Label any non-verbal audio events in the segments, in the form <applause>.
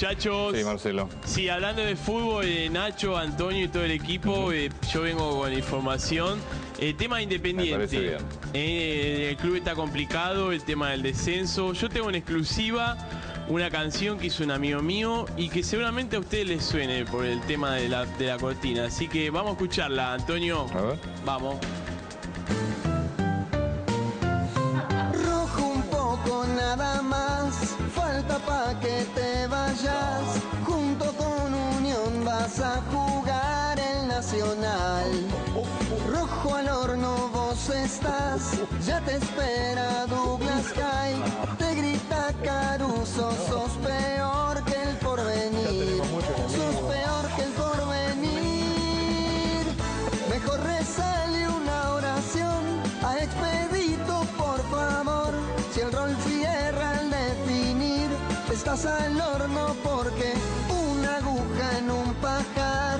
Muchachos, Sí, Marcelo. sí, hablando de fútbol, eh, Nacho, Antonio y todo el equipo, eh, yo vengo con información. El tema Me independiente. bien. Eh, el club está complicado, el tema del descenso. Yo tengo en exclusiva una canción que hizo un amigo mío y que seguramente a ustedes les suene por el tema de la, de la cortina. Así que vamos a escucharla, Antonio. A ver. Vamos. Vayas. Junto con Unión vas a jugar el Nacional. Rojo al horno vos estás, ya te espera Douglas Kai. Te grita Caruso, estás al horno porque una aguja en un pajar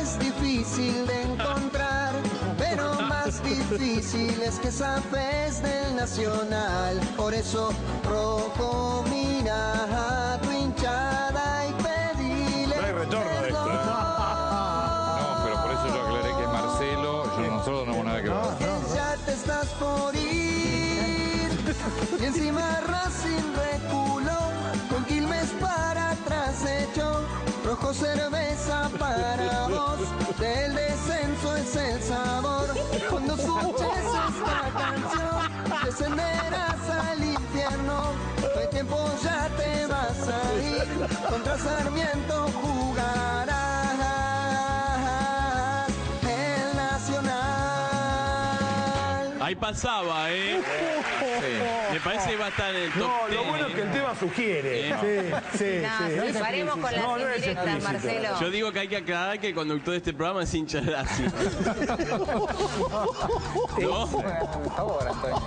es difícil de encontrar. Pero más difícil es que sabes del nacional. Por eso, rojo, mira a tu hinchada y pedile. No hay retorno de esto, ¿eh? No, pero por eso yo aclaré que es Marcelo. Yo, nosotros no tenemos nada que ver. ya te estás por ir. Y encima Racing reculó, Rojo cerveza para vos, del descenso es el sabor. Cuando escuches esta canción, descenderás al infierno. No hay tiempo, ya te vas a ir. Contra Sarmiento jugarás el Nacional. Ahí pasaba, ¿eh? Sí. Me parece que va a estar en el top No, lo 10, bueno es que el ¿eh? tema sugiere. Sí, sí, No, paremos con las. No, indirectas. Marcelo. Yo digo que hay que aclarar que el conductor de este programa es hincha de Racing. <laughs> ¿No?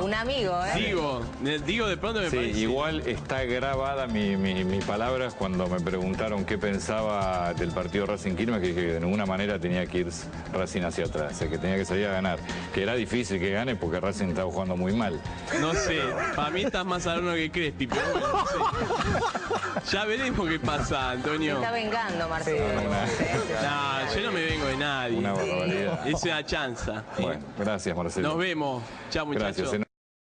Un amigo, ¿eh? Digo, digo de pronto me Sí, parece. igual está grabada mi, mi, mi palabra cuando me preguntaron qué pensaba del partido Racing Quilmes, que dije que de ninguna manera tenía que ir Racing hacia atrás, o sea, que tenía que salir a ganar. Que era difícil que gane porque Racing estaba jugando muy mal. No sé, para mí estás más al horno que Crespi, pero bueno, no sé. Ya veremos qué pasa, Se Antonio. está vengando, Marcelo. No, yo no me vengo de nadie. una barbaridad. Es una chanza. Bueno, gracias Marcelo. Nos vemos. Chao, muchachos. Gracias.